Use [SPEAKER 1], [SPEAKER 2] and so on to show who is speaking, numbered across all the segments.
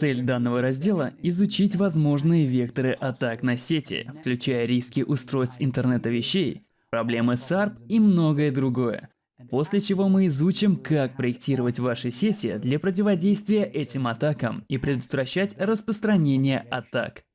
[SPEAKER 1] Цель данного раздела – изучить возможные векторы атак на сети, включая риски устройств интернета вещей, проблемы SARP и многое другое. После чего мы изучим, как проектировать ваши сети для противодействия этим атакам и предотвращать распространение атак.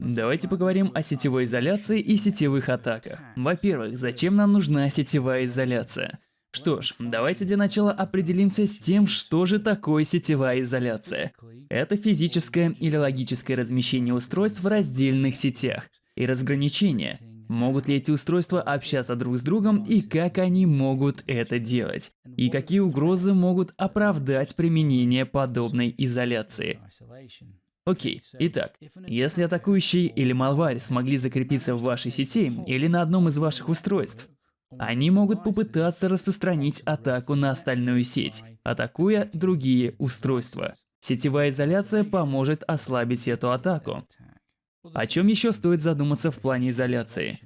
[SPEAKER 1] Давайте поговорим о сетевой изоляции и сетевых атаках. Во-первых, зачем нам нужна сетевая изоляция? Что ж, давайте для начала определимся с тем, что же такое сетевая изоляция. Это физическое или логическое размещение устройств в раздельных сетях и разграничение. Могут ли эти устройства общаться друг с другом и как они могут это делать? И какие угрозы могут оправдать применение подобной изоляции? Окей, итак, если атакующий или малварь смогли закрепиться в вашей сети или на одном из ваших устройств, они могут попытаться распространить атаку на остальную сеть, атакуя другие устройства. Сетевая изоляция поможет ослабить эту атаку. О чем еще стоит задуматься в плане изоляции?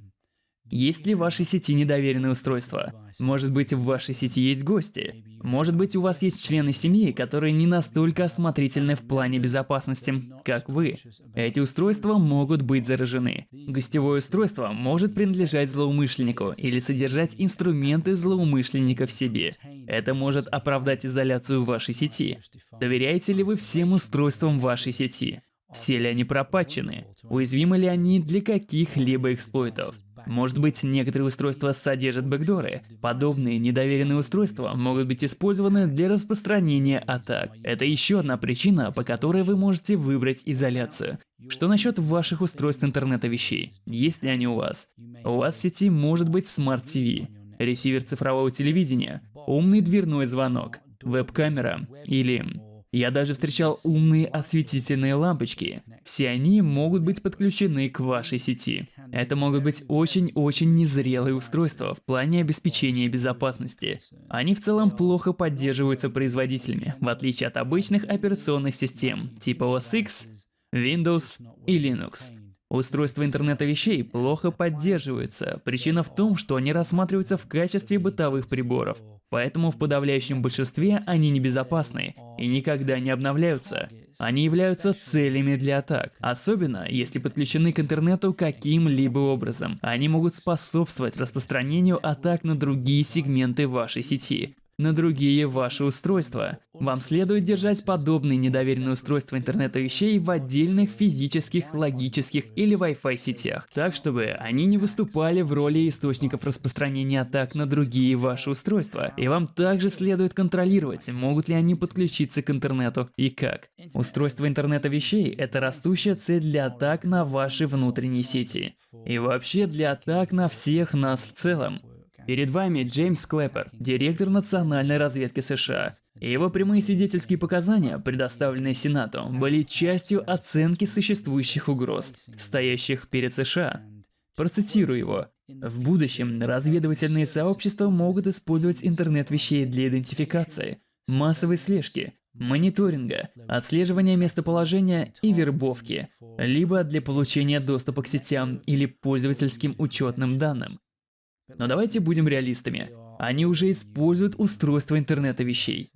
[SPEAKER 1] Есть ли в вашей сети недоверенные устройства? Может быть, в вашей сети есть гости? Может быть, у вас есть члены семьи, которые не настолько осмотрительны в плане безопасности, как вы. Эти устройства могут быть заражены. Гостевое устройство может принадлежать злоумышленнику или содержать инструменты злоумышленника в себе. Это может оправдать изоляцию вашей сети. Доверяете ли вы всем устройствам вашей сети? Все ли они пропатчены? Уязвимы ли они для каких-либо эксплойтов? Может быть, некоторые устройства содержат бэкдоры. Подобные недоверенные устройства могут быть использованы для распространения атак. Это еще одна причина, по которой вы можете выбрать изоляцию. Что насчет ваших устройств интернета вещей? Есть ли они у вас? У вас в сети может быть Smart TV, ресивер цифрового телевидения, умный дверной звонок, веб-камера или я даже встречал умные осветительные лампочки. Все они могут быть подключены к вашей сети. Это могут быть очень-очень незрелые устройства в плане обеспечения безопасности. Они в целом плохо поддерживаются производителями, в отличие от обычных операционных систем, типа OS X, Windows и Linux. Устройства интернета вещей плохо поддерживаются. Причина в том, что они рассматриваются в качестве бытовых приборов. Поэтому в подавляющем большинстве они небезопасны и никогда не обновляются. Они являются целями для атак, особенно если подключены к интернету каким-либо образом. Они могут способствовать распространению атак на другие сегменты вашей сети, на другие ваши устройства. Вам следует держать подобные недоверенные устройства интернета вещей в отдельных физических, логических или Wi-Fi сетях, так чтобы они не выступали в роли источников распространения атак на другие ваши устройства. И вам также следует контролировать, могут ли они подключиться к интернету и как. Устройство интернета вещей – это растущая цель для атак на ваши внутренние сети. И вообще для атак на всех нас в целом. Перед вами Джеймс Клэппер, директор национальной разведки США. Его прямые свидетельские показания, предоставленные Сенату, были частью оценки существующих угроз, стоящих перед США. Процитирую его. В будущем разведывательные сообщества могут использовать интернет вещей для идентификации, массовой слежки, мониторинга, отслеживания местоположения и вербовки, либо для получения доступа к сетям или пользовательским учетным данным. Но давайте будем реалистами. Они уже используют устройство интернета вещей.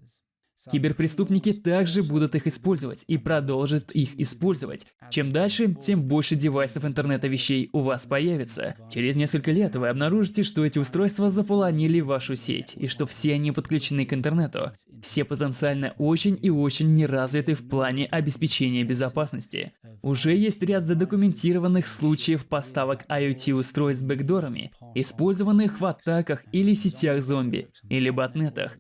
[SPEAKER 1] Киберпреступники также будут их использовать и продолжат их использовать. Чем дальше, тем больше девайсов интернета вещей у вас появится. Через несколько лет вы обнаружите, что эти устройства заполонили вашу сеть, и что все они подключены к интернету. Все потенциально очень и очень неразвиты в плане обеспечения безопасности. Уже есть ряд задокументированных случаев поставок IoT-устройств с бэкдорами, использованных в атаках или сетях зомби, или ботнетах.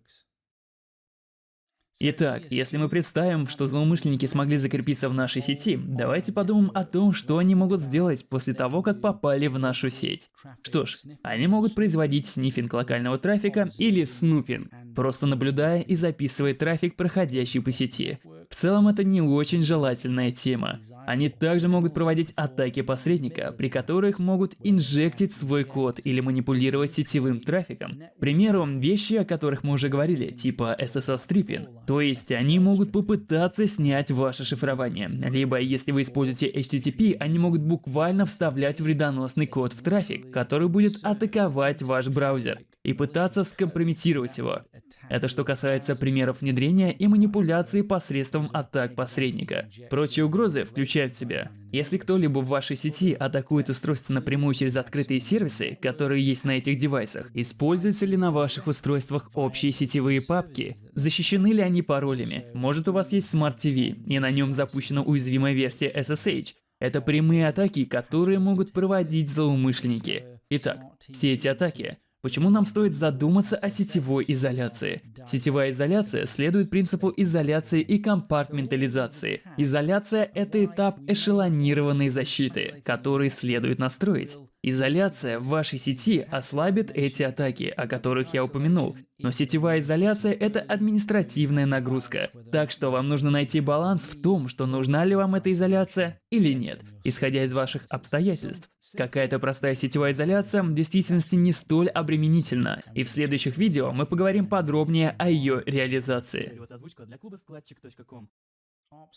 [SPEAKER 1] Итак, если мы представим, что злоумышленники смогли закрепиться в нашей сети, давайте подумаем о том, что они могут сделать после того, как попали в нашу сеть. Что ж, они могут производить снифинг локального трафика или снупинг, просто наблюдая и записывая трафик, проходящий по сети. В целом это не очень желательная тема. Они также могут проводить атаки посредника, при которых могут инжектить свой код или манипулировать сетевым трафиком. К примеру, вещи, о которых мы уже говорили, типа SSL-stripping. То есть они могут попытаться снять ваше шифрование. Либо, если вы используете HTTP, они могут буквально вставлять вредоносный код в трафик, который будет атаковать ваш браузер и пытаться скомпрометировать его. Это что касается примеров внедрения и манипуляции посредством атак посредника. Прочие угрозы включают в себя. Если кто-либо в вашей сети атакует устройство напрямую через открытые сервисы, которые есть на этих девайсах, используются ли на ваших устройствах общие сетевые папки, защищены ли они паролями, может у вас есть Smart TV и на нем запущена уязвимая версия SSH, это прямые атаки, которые могут проводить злоумышленники. Итак, все эти атаки Почему нам стоит задуматься о сетевой изоляции? Сетевая изоляция следует принципу изоляции и компартментализации. Изоляция — это этап эшелонированной защиты, который следует настроить. Изоляция в вашей сети ослабит эти атаки, о которых я упомянул. Но сетевая изоляция — это административная нагрузка. Так что вам нужно найти баланс в том, что нужна ли вам эта изоляция или нет, исходя из ваших обстоятельств. Какая-то простая сетевая изоляция в действительности не столь обременительна, и в следующих видео мы поговорим подробнее о ее реализации.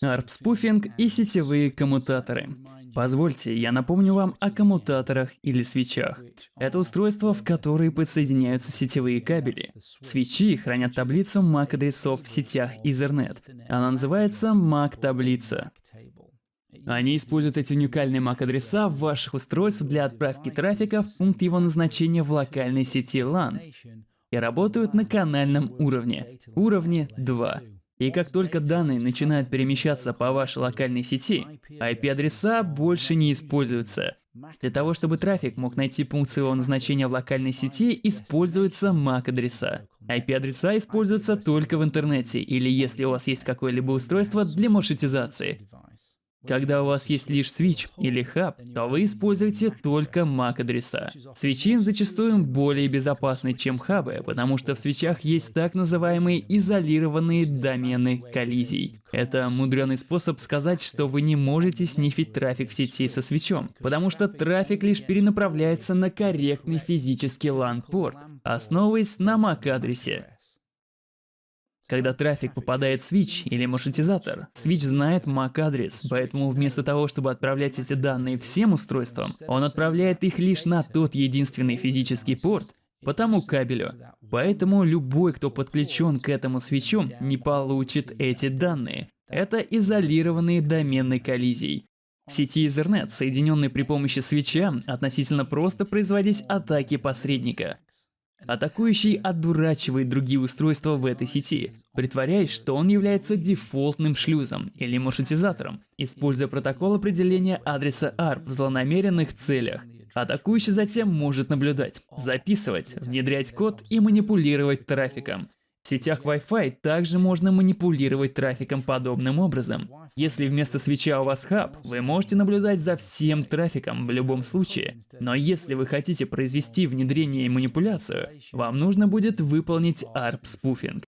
[SPEAKER 1] ARP-спуфинг и сетевые коммутаторы. Позвольте, я напомню вам о коммутаторах или свечах. Это устройства, в которые подсоединяются сетевые кабели. Свечи хранят таблицу MAC-адресов в сетях Ethernet. Она называется MAC-таблица. Они используют эти уникальные MAC-адреса ваших устройствах для отправки трафика в пункт его назначения в локальной сети LAN и работают на канальном уровне, уровне 2. И как только данные начинают перемещаться по вашей локальной сети, IP-адреса больше не используются. Для того, чтобы трафик мог найти пункт своего назначения в локальной сети, используются MAC-адреса. IP-адреса используются только в интернете или если у вас есть какое-либо устройство для маршрутизации. Когда у вас есть лишь switch или хаб, то вы используете только MAC-адреса. Свечи зачастую более безопасны, чем хабы, потому что в свечах есть так называемые изолированные домены коллизий. Это мудреный способ сказать, что вы не можете снифить трафик в сети со свечом, потому что трафик лишь перенаправляется на корректный физический LAN-порт, основываясь на MAC-адресе. Когда трафик попадает в switch или маршрутизатор, switch знает MAC-адрес, поэтому вместо того, чтобы отправлять эти данные всем устройствам, он отправляет их лишь на тот единственный физический порт, по тому кабелю. Поэтому любой, кто подключен к этому свечу, не получит эти данные. Это изолированные домены коллизий. В сети Ethernet, соединенной при помощи свеча, относительно просто производить атаки посредника. Атакующий одурачивает другие устройства в этой сети, притворяясь, что он является дефолтным шлюзом или маршрутизатором, используя протокол определения адреса ARP в злонамеренных целях. Атакующий затем может наблюдать, записывать, внедрять код и манипулировать трафиком. В сетях Wi-Fi также можно манипулировать трафиком подобным образом. Если вместо свеча у вас хаб, вы можете наблюдать за всем трафиком в любом случае. Но если вы хотите произвести внедрение и манипуляцию, вам нужно будет выполнить ARP-спуфинг.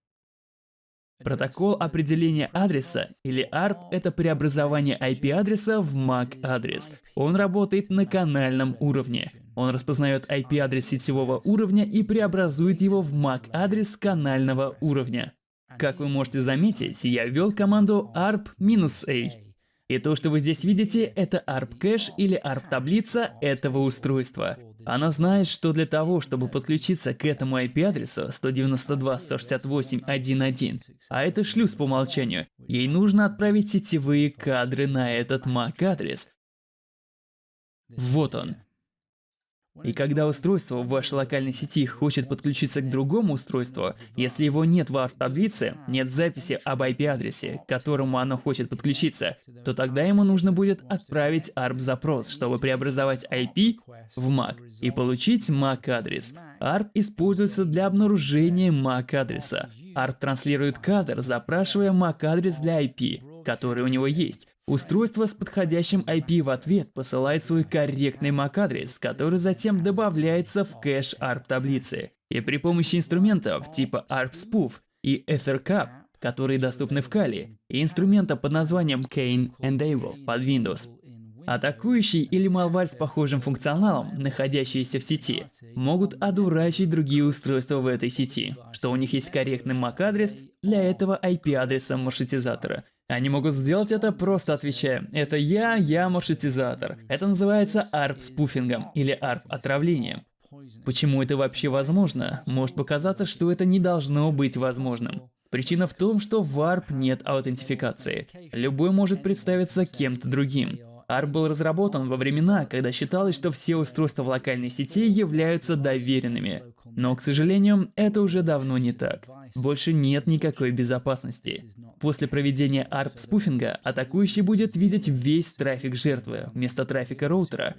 [SPEAKER 1] Протокол определения адреса, или ARP, это преобразование IP-адреса в MAC-адрес. Он работает на канальном уровне. Он распознает IP-адрес сетевого уровня и преобразует его в MAC-адрес канального уровня. Как вы можете заметить, я ввел команду arp-a. И то, что вы здесь видите, это ARP-кэш или ARP-таблица этого устройства. Она знает, что для того, чтобы подключиться к этому IP-адресу 192.168.1.1, а это шлюз по умолчанию, ей нужно отправить сетевые кадры на этот MAC-адрес. Вот он. И когда устройство в вашей локальной сети хочет подключиться к другому устройству, если его нет в ARP-таблице, нет записи об IP-адресе, к которому оно хочет подключиться, то тогда ему нужно будет отправить ARP-запрос, чтобы преобразовать IP в MAC и получить MAC-адрес. ARP используется для обнаружения MAC-адреса. ARP транслирует кадр, запрашивая MAC-адрес для IP, который у него есть. Устройство с подходящим IP в ответ посылает свой корректный MAC-адрес, который затем добавляется в кэш ARP таблицы. И при помощи инструментов типа ARP-Spoof и EtherCap, которые доступны в Kali, и инструмента под названием Kane Enable под Windows, Атакующий или малварь с похожим функционалом, находящиеся в сети, могут одурачить другие устройства в этой сети, что у них есть корректный MAC-адрес для этого IP-адреса маршрутизатора. Они могут сделать это просто отвечая «Это я, я маршрутизатор». Это называется ARP-спуфингом или ARP-отравлением. Почему это вообще возможно? Может показаться, что это не должно быть возможным. Причина в том, что в ARP нет аутентификации. Любой может представиться кем-то другим. ARP был разработан во времена, когда считалось, что все устройства в локальной сети являются доверенными. Но, к сожалению, это уже давно не так. Больше нет никакой безопасности. После проведения ARP-спуфинга атакующий будет видеть весь трафик жертвы вместо трафика роутера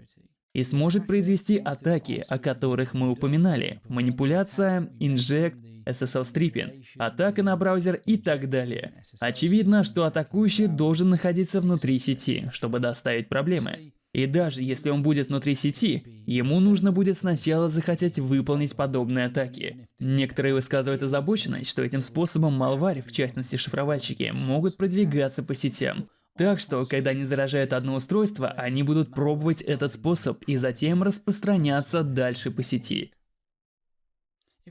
[SPEAKER 1] и сможет произвести атаки, о которых мы упоминали. Манипуляция, инжект, SSL stripping, атака на браузер и так далее. Очевидно, что атакующий должен находиться внутри сети, чтобы доставить проблемы. И даже если он будет внутри сети, ему нужно будет сначала захотеть выполнить подобные атаки. Некоторые высказывают озабоченность, что этим способом malware, в частности шифровальщики, могут продвигаться по сетям. Так что, когда они заражают одно устройство, они будут пробовать этот способ и затем распространяться дальше по сети.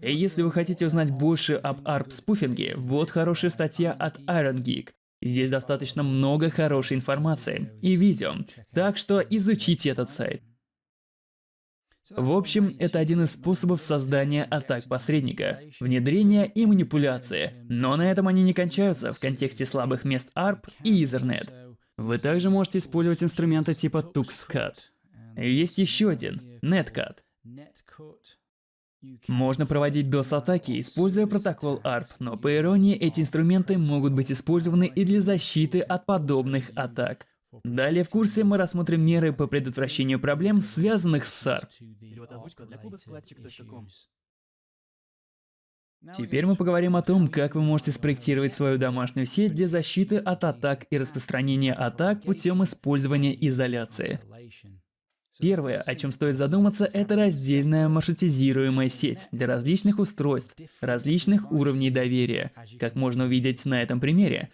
[SPEAKER 1] Если вы хотите узнать больше об ARP-спуфинге, вот хорошая статья от IronGeek. Здесь достаточно много хорошей информации и видео, так что изучите этот сайт. В общем, это один из способов создания атак посредника, внедрения и манипуляции. Но на этом они не кончаются в контексте слабых мест ARP и Ethernet. Вы также можете использовать инструменты типа TuxCut. Есть еще один – Netcut. Можно проводить DOS-атаки, используя протокол ARP, но по иронии эти инструменты могут быть использованы и для защиты от подобных атак. Далее в курсе мы рассмотрим меры по предотвращению проблем, связанных с ARP. Теперь мы поговорим о том, как вы можете спроектировать свою домашнюю сеть для защиты от атак и распространения атак путем использования изоляции. Первое, о чем стоит задуматься, это раздельная маршрутизируемая сеть для различных устройств, различных уровней доверия, как можно увидеть на этом примере.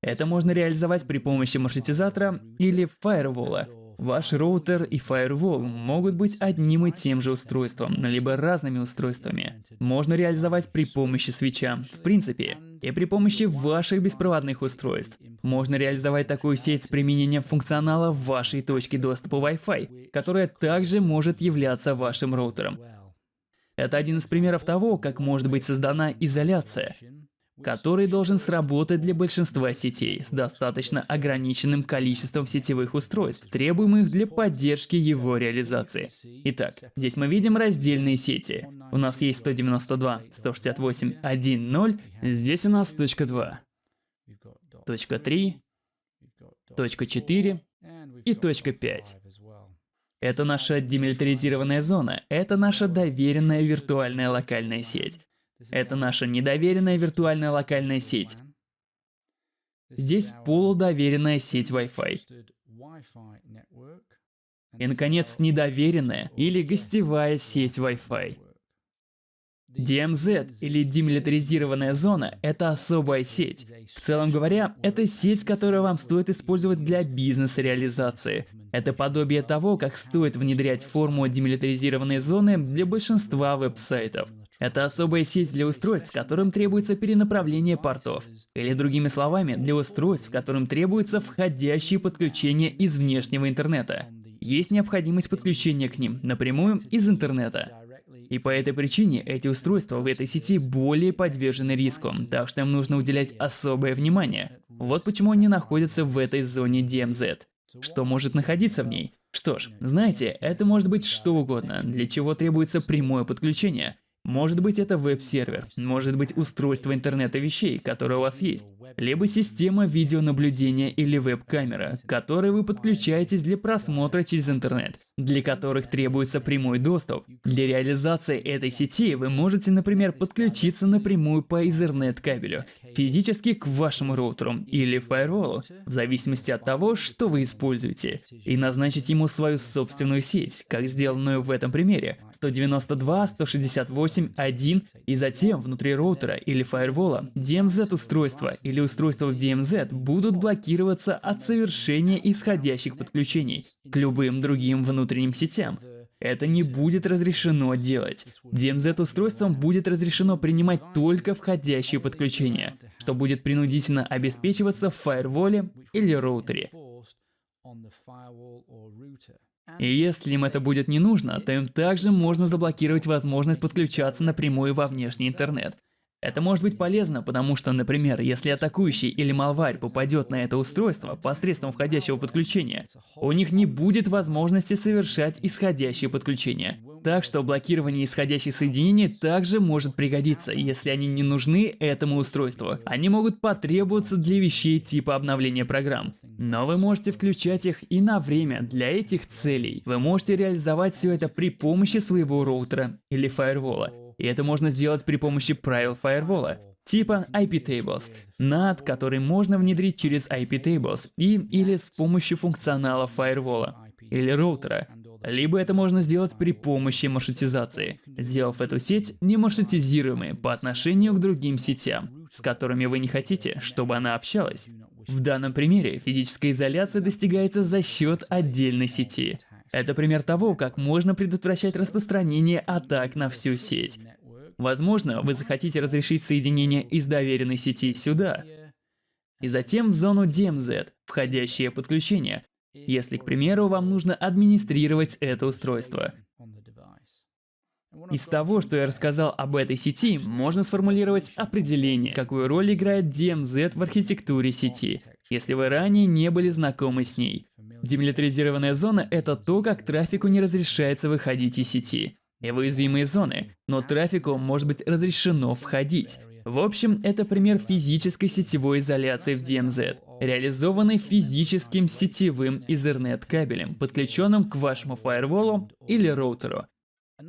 [SPEAKER 1] Это можно реализовать при помощи маршрутизатора или фаервола, Ваш роутер и firewall могут быть одним и тем же устройством, либо разными устройствами. Можно реализовать при помощи свеча, в принципе, и при помощи ваших беспроводных устройств. Можно реализовать такую сеть с применением функционала вашей точки доступа Wi-Fi, которая также может являться вашим роутером. Это один из примеров того, как может быть создана изоляция, который должен сработать для большинства сетей с достаточно ограниченным количеством сетевых устройств, требуемых для поддержки его реализации. Итак, здесь мы видим раздельные сети. У нас есть 192, 168, 1.0, здесь у нас точка 2, точка 3, точка 4 и точка 5. Это наша демилитаризированная зона, это наша доверенная виртуальная локальная сеть. Это наша недоверенная виртуальная локальная сеть. Здесь полудоверенная сеть Wi-Fi. И, наконец, недоверенная или гостевая сеть Wi-Fi. DMZ или демилитаризированная зона – это особая сеть. В целом говоря, это сеть, которую вам стоит использовать для бизнес-реализации. Это подобие того, как стоит внедрять форму демилитаризированной зоны для большинства веб-сайтов. Это особая сеть для устройств, которым требуется перенаправление портов. Или другими словами, для устройств, которым требуется входящее подключение из внешнего интернета. Есть необходимость подключения к ним напрямую из интернета. И по этой причине эти устройства в этой сети более подвержены риску, так что им нужно уделять особое внимание. Вот почему они находятся в этой зоне DMZ. Что может находиться в ней? Что ж, знаете, это может быть что угодно, для чего требуется прямое подключение. Может быть это веб-сервер, может быть устройство интернета вещей, которое у вас есть, либо система видеонаблюдения или веб-камера, к которой вы подключаетесь для просмотра через интернет, для которых требуется прямой доступ. Для реализации этой сети вы можете, например, подключиться напрямую по Ethernet кабелю, физически к вашему роутеру или фаерволу, в зависимости от того, что вы используете, и назначить ему свою собственную сеть, как сделанную в этом примере, 192.168.1, и затем внутри роутера или фаервола DMZ устройства или устройства в DMZ будут блокироваться от совершения исходящих подключений к любым другим внутренним сетям. Это не будет разрешено делать. DMZ-устройством будет разрешено принимать только входящие подключения, что будет принудительно обеспечиваться в фаерволе или роутере. И если им это будет не нужно, то им также можно заблокировать возможность подключаться напрямую во внешний интернет. Это может быть полезно, потому что, например, если атакующий или малварь попадет на это устройство посредством входящего подключения, у них не будет возможности совершать исходящие подключения. Так что блокирование исходящих соединений также может пригодиться, если они не нужны этому устройству. Они могут потребоваться для вещей типа обновления программ. Но вы можете включать их и на время для этих целей. Вы можете реализовать все это при помощи своего роутера или фаервола. И это можно сделать при помощи правил фаервола, типа IP-Tables, NAT, который можно внедрить через IP-Tables и или с помощью функционала фаервола или роутера. Либо это можно сделать при помощи маршрутизации, сделав эту сеть немаршрутизируемой по отношению к другим сетям, с которыми вы не хотите, чтобы она общалась. В данном примере физическая изоляция достигается за счет отдельной сети. Это пример того, как можно предотвращать распространение атак на всю сеть. Возможно, вы захотите разрешить соединение из доверенной сети сюда, и затем в зону DMZ, входящее подключение, если, к примеру, вам нужно администрировать это устройство. Из того, что я рассказал об этой сети, можно сформулировать определение, какую роль играет DMZ в архитектуре сети, если вы ранее не были знакомы с ней. Демилитаризированная зона – это то, как трафику не разрешается выходить из сети. Уязвимые зоны, но трафику может быть разрешено входить. В общем, это пример физической сетевой изоляции в DMZ, реализованной физическим сетевым Ethernet кабелем, подключенным к вашему фаерволу или роутеру.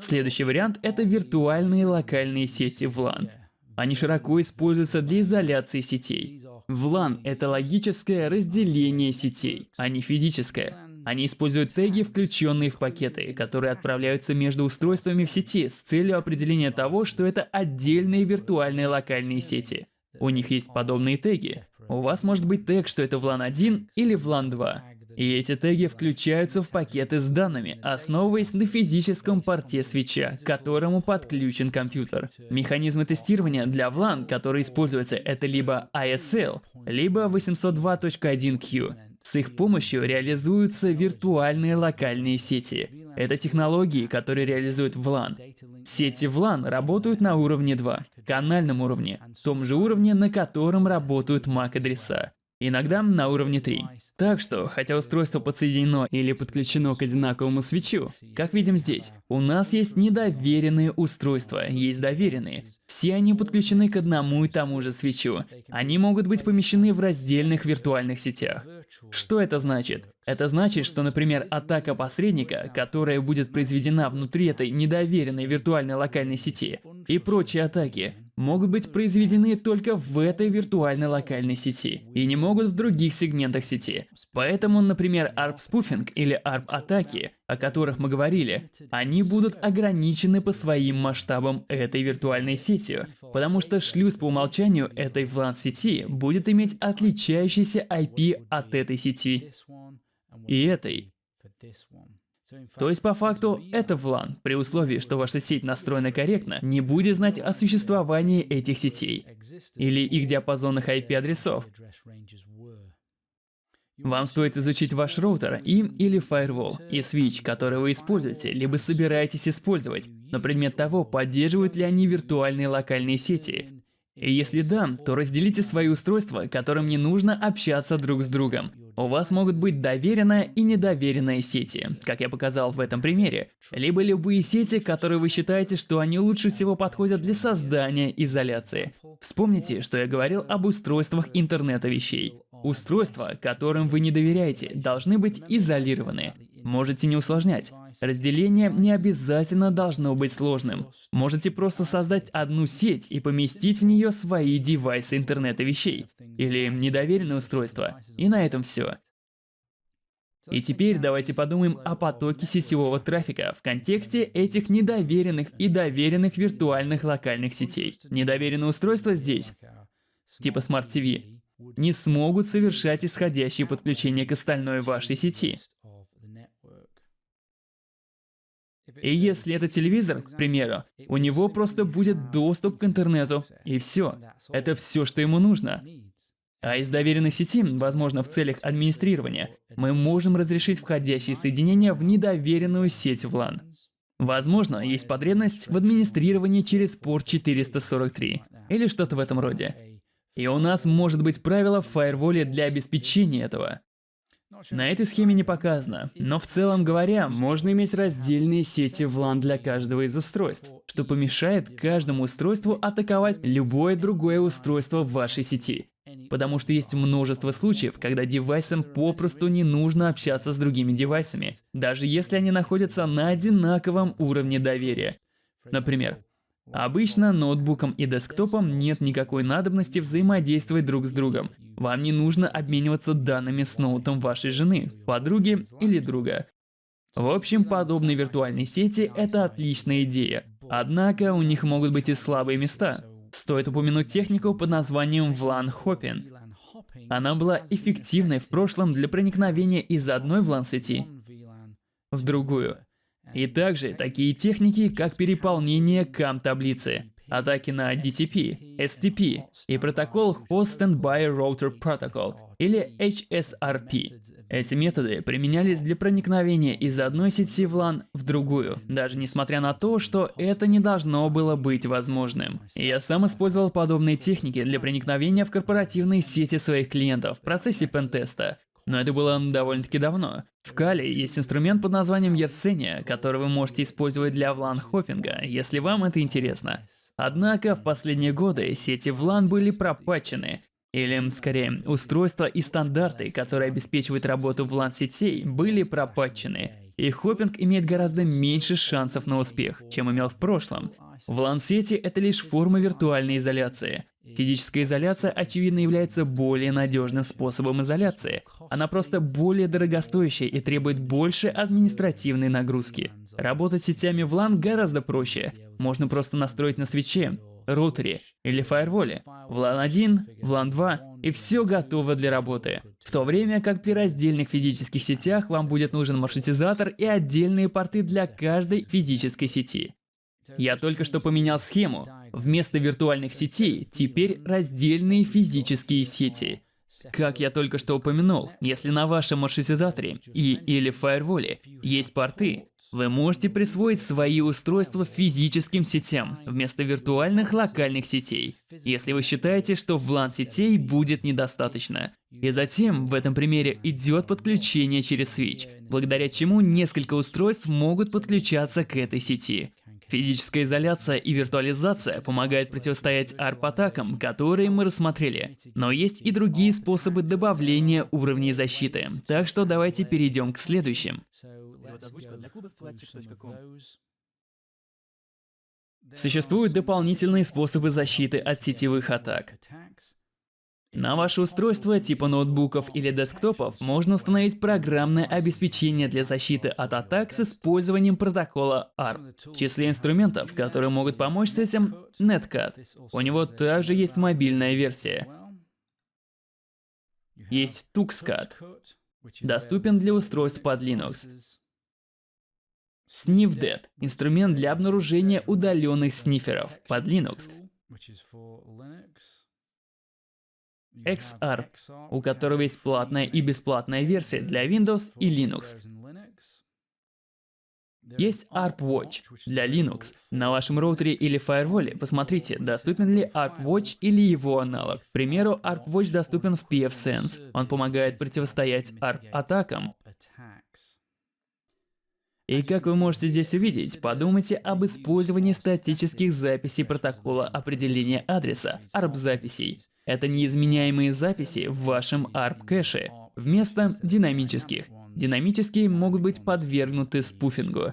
[SPEAKER 1] Следующий вариант – это виртуальные локальные сети VLAN. Они широко используются для изоляции сетей. VLAN — это логическое разделение сетей, а не физическое. Они используют теги, включенные в пакеты, которые отправляются между устройствами в сети с целью определения того, что это отдельные виртуальные локальные сети. У них есть подобные теги. У вас может быть тег, что это VLAN 1 или VLAN 2. И эти теги включаются в пакеты с данными, основываясь на физическом порте свеча, к которому подключен компьютер. Механизмы тестирования для VLAN, которые используются, это либо ISL, либо 802.1q. С их помощью реализуются виртуальные локальные сети. Это технологии, которые реализуют VLAN. Сети VLAN работают на уровне 2, канальном уровне, том же уровне, на котором работают MAC-адреса иногда на уровне 3. Так что, хотя устройство подсоединено или подключено к одинаковому свечу, как видим здесь, у нас есть недоверенные устройства, есть доверенные. Все они подключены к одному и тому же свечу. Они могут быть помещены в раздельных виртуальных сетях. Что это значит? Это значит, что, например, атака посредника, которая будет произведена внутри этой недоверенной виртуальной локальной сети, и прочие атаки, могут быть произведены только в этой виртуальной локальной сети и не могут в других сегментах сети. Поэтому, например, ARP-спуфинг или ARP-атаки, о которых мы говорили, они будут ограничены по своим масштабам этой виртуальной сетью, потому что шлюз по умолчанию этой VLAN-сети будет иметь отличающийся IP от этой сети и этой. То есть по факту это VLAN, при условии, что ваша сеть настроена корректно, не будет знать о существовании этих сетей или их диапазонных IP-адресов. Вам стоит изучить ваш роутер и или firewall и switch, который вы используете, либо собираетесь использовать, на предмет того, поддерживают ли они виртуальные локальные сети. И если да, то разделите свои устройства, которым не нужно общаться друг с другом. У вас могут быть доверенная и недоверенная сети, как я показал в этом примере, либо любые сети, которые вы считаете, что они лучше всего подходят для создания изоляции. Вспомните, что я говорил об устройствах интернета вещей. Устройства, которым вы не доверяете, должны быть изолированы. Можете не усложнять. Разделение не обязательно должно быть сложным. Можете просто создать одну сеть и поместить в нее свои девайсы интернета вещей или недоверенное устройство. И на этом все. И теперь давайте подумаем о потоке сетевого трафика в контексте этих недоверенных и доверенных виртуальных локальных сетей. Недоверенные устройства здесь, типа Smart TV, не смогут совершать исходящие подключения к остальной вашей сети. И если это телевизор, к примеру, у него просто будет доступ к интернету, и все. Это все, что ему нужно. А из доверенной сети, возможно, в целях администрирования, мы можем разрешить входящие соединения в недоверенную сеть WLAN. Возможно, есть потребность в администрировании через порт 443 или что-то в этом роде. И у нас может быть правило в фаерволе для обеспечения этого. На этой схеме не показано, но в целом говоря, можно иметь раздельные сети VLAN для каждого из устройств, что помешает каждому устройству атаковать любое другое устройство в вашей сети. Потому что есть множество случаев, когда девайсам попросту не нужно общаться с другими девайсами, даже если они находятся на одинаковом уровне доверия. Например, обычно ноутбукам и десктопам нет никакой надобности взаимодействовать друг с другом. Вам не нужно обмениваться данными с ноутом вашей жены, подруги или друга. В общем, подобные виртуальные сети – это отличная идея. Однако у них могут быть и слабые места. Стоит упомянуть технику под названием VLAN Hopping. Она была эффективной в прошлом для проникновения из одной VLAN-сети в другую. И также такие техники, как переполнение CAM-таблицы, атаки на DTP, STP и протокол Host and By Router Protocol, или HSRP. Эти методы применялись для проникновения из одной сети в LAN в другую, даже несмотря на то, что это не должно было быть возможным. Я сам использовал подобные техники для проникновения в корпоративные сети своих клиентов в процессе пентеста. Но это было довольно-таки давно. В Кали есть инструмент под названием Yersinia, который вы можете использовать для влан-хоппинга, если вам это интересно. Однако в последние годы сети VLAN были пропачены, или, скорее, устройства и стандарты, которые обеспечивают работу VLAN-сетей, были пропатчены, и хоппинг имеет гораздо меньше шансов на успех, чем имел в прошлом. VLAN-сети — это лишь форма виртуальной изоляции. Физическая изоляция, очевидно, является более надежным способом изоляции. Она просто более дорогостоящая и требует больше административной нагрузки. Работать сетями VLAN гораздо проще. Можно просто настроить на свече, рутере или фаерволе, в LAN 1, в LAN 2 и все готово для работы. В то время как при раздельных физических сетях вам будет нужен маршрутизатор и отдельные порты для каждой физической сети. Я только что поменял схему. Вместо виртуальных сетей теперь раздельные физические сети. Как я только что упомянул, если на вашем маршрутизаторе и или фаерволе есть порты, вы можете присвоить свои устройства физическим сетям вместо виртуальных локальных сетей, если вы считаете, что VLAN сетей будет недостаточно. И затем в этом примере идет подключение через switch, благодаря чему несколько устройств могут подключаться к этой сети. Физическая изоляция и виртуализация помогают противостоять ARP-атакам, которые мы рассмотрели. Но есть и другие способы добавления уровней защиты, так что давайте перейдем к следующим. Существуют дополнительные способы защиты от сетевых атак. На ваше устройство типа ноутбуков или десктопов можно установить программное обеспечение для защиты от атак с использованием протокола ARP. В числе инструментов, которые могут помочь с этим, Netcat. У него также есть мобильная версия. Есть TuxCat. Доступен для устройств под Linux. SniffDead – инструмент для обнаружения удаленных сниферов под Linux. XR, у которого есть платная и бесплатная версия для Windows и Linux. Есть ARPWatch для Linux. На вашем роутере или фаерволе посмотрите, доступен ли ARPWatch или его аналог. К примеру, ARPWatch доступен в pfSense. Он помогает противостоять ARP-атакам. И как вы можете здесь увидеть, подумайте об использовании статических записей протокола определения адреса, ARP-записей. Это неизменяемые записи в вашем ARP-кэше, вместо динамических. Динамические могут быть подвергнуты спуфингу.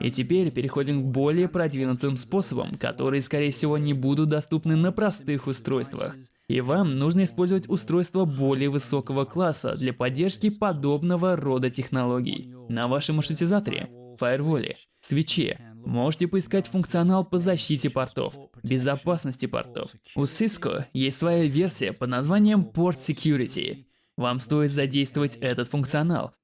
[SPEAKER 1] И теперь переходим к более продвинутым способам, которые, скорее всего, не будут доступны на простых устройствах. И вам нужно использовать устройства более высокого класса для поддержки подобного рода технологий. На вашем маршрутизаторе, фаерволе, свече можете поискать функционал по защите портов, безопасности портов. У Cisco есть своя версия под названием Port Security. Вам стоит задействовать этот функционал.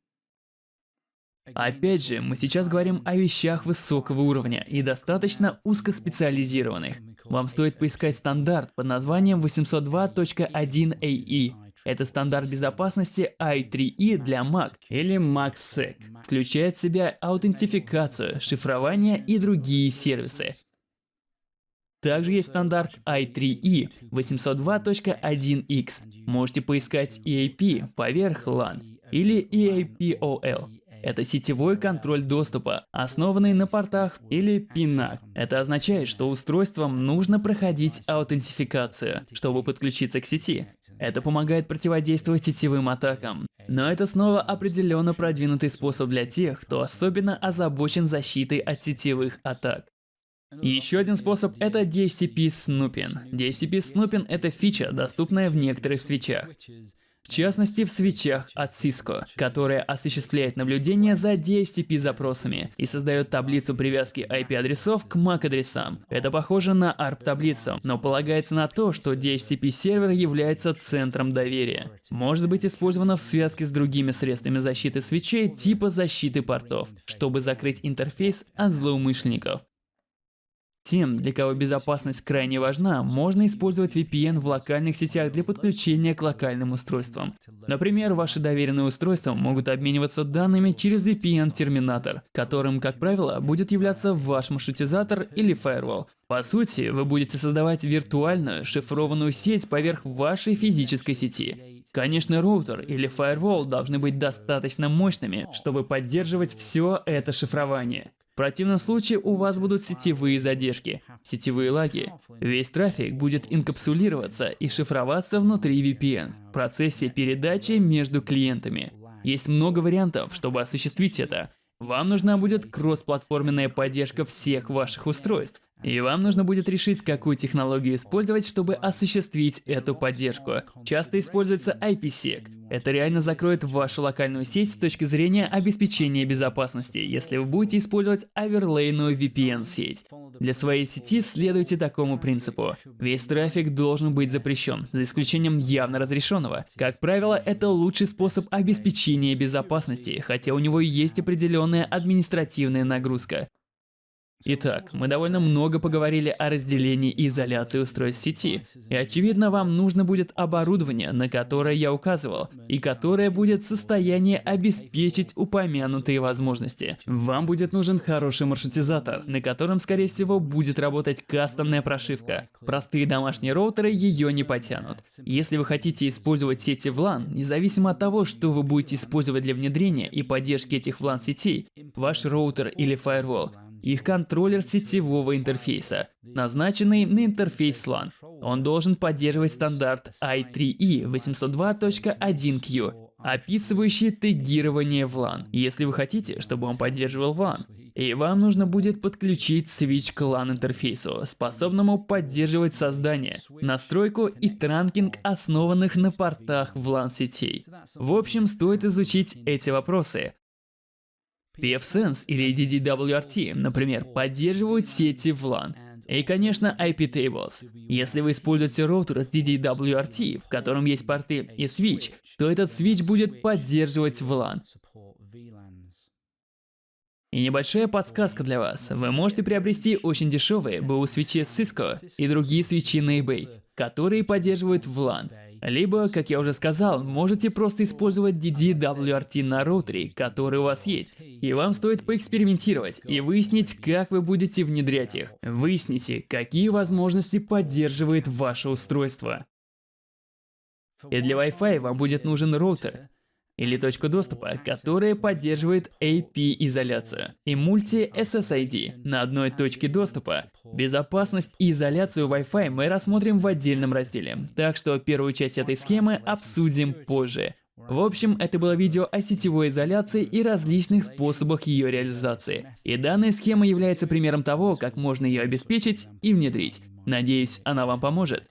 [SPEAKER 1] Опять же, мы сейчас говорим о вещах высокого уровня и достаточно узкоспециализированных. вам стоит поискать стандарт под названием 802.1ae. Это стандарт безопасности i3e для Mac или MacSec. Включает в себя аутентификацию, шифрование и другие сервисы. Также есть стандарт i3e 802.1x. Можете поискать EAP поверх LAN или EAPOL. Это сетевой контроль доступа, основанный на портах или пинах. Это означает, что устройствам нужно проходить аутентификацию, чтобы подключиться к сети. Это помогает противодействовать сетевым атакам. Но это снова определенно продвинутый способ для тех, кто особенно озабочен защитой от сетевых атак. еще один способ – это DHCP Snooping. DHCP Snooping – это фича, доступная в некоторых свечах. В частности, в свечах от Cisco, которая осуществляет наблюдение за DHCP-запросами и создает таблицу привязки IP-адресов к MAC-адресам. Это похоже на ARP-таблицу, но полагается на то, что DHCP-сервер является центром доверия. Может быть использовано в связке с другими средствами защиты свечей типа защиты портов, чтобы закрыть интерфейс от злоумышленников. Тем, для кого безопасность крайне важна, можно использовать VPN в локальных сетях для подключения к локальным устройствам. Например, ваши доверенные устройства могут обмениваться данными через VPN-терминатор, которым, как правило, будет являться ваш маршрутизатор или фаервол. По сути, вы будете создавать виртуальную шифрованную сеть поверх вашей физической сети. Конечно, роутер или фаервол должны быть достаточно мощными, чтобы поддерживать все это шифрование. В противном случае у вас будут сетевые задержки, сетевые лаги. Весь трафик будет инкапсулироваться и шифроваться внутри VPN в процессе передачи между клиентами. Есть много вариантов, чтобы осуществить это. Вам нужна будет кроссплатформенная поддержка всех ваших устройств. И вам нужно будет решить, какую технологию использовать, чтобы осуществить эту поддержку. Часто используется IPsec. Это реально закроет вашу локальную сеть с точки зрения обеспечения безопасности, если вы будете использовать оверлейную VPN-сеть. Для своей сети следуйте такому принципу. Весь трафик должен быть запрещен, за исключением явно разрешенного. Как правило, это лучший способ обеспечения безопасности, хотя у него есть определенная административная нагрузка. Итак, мы довольно много поговорили о разделении и изоляции устройств сети. И очевидно, вам нужно будет оборудование, на которое я указывал, и которое будет в состоянии обеспечить упомянутые возможности. Вам будет нужен хороший маршрутизатор, на котором, скорее всего, будет работать кастомная прошивка. Простые домашние роутеры ее не потянут. Если вы хотите использовать сети VLAN, независимо от того, что вы будете использовать для внедрения и поддержки этих VLAN сетей, ваш роутер или firewall их контроллер сетевого интерфейса, назначенный на интерфейс LAN. Он должен поддерживать стандарт i3e 802.1q, описывающий тегирование в LAN, если вы хотите, чтобы он поддерживал WLAN. И вам нужно будет подключить свич к LAN интерфейсу, способному поддерживать создание, настройку и транкинг основанных на портах в LAN сетей. В общем, стоит изучить эти вопросы, pfSense или DDWRT, например, поддерживают сети VLAN. И, конечно, IP-tables. Если вы используете роутер с DDWRT, в котором есть порты и switch, то этот switch будет поддерживать VLAN. И небольшая подсказка для вас. Вы можете приобрести очень дешевые BU свечи Cisco и другие свечи на eBay, которые поддерживают VLAN. Либо, как я уже сказал, можете просто использовать DDWRT на роутере, который у вас есть. И вам стоит поэкспериментировать и выяснить, как вы будете внедрять их. Выясните, какие возможности поддерживает ваше устройство. И для Wi-Fi вам будет нужен роутер, или точку доступа, которая поддерживает AP-изоляцию и мульти-SSID на одной точке доступа. Безопасность и изоляцию Wi-Fi мы рассмотрим в отдельном разделе, так что первую часть этой схемы обсудим позже. В общем, это было видео о сетевой изоляции и различных способах ее реализации. И данная схема является примером того, как можно ее обеспечить и внедрить. Надеюсь, она вам поможет.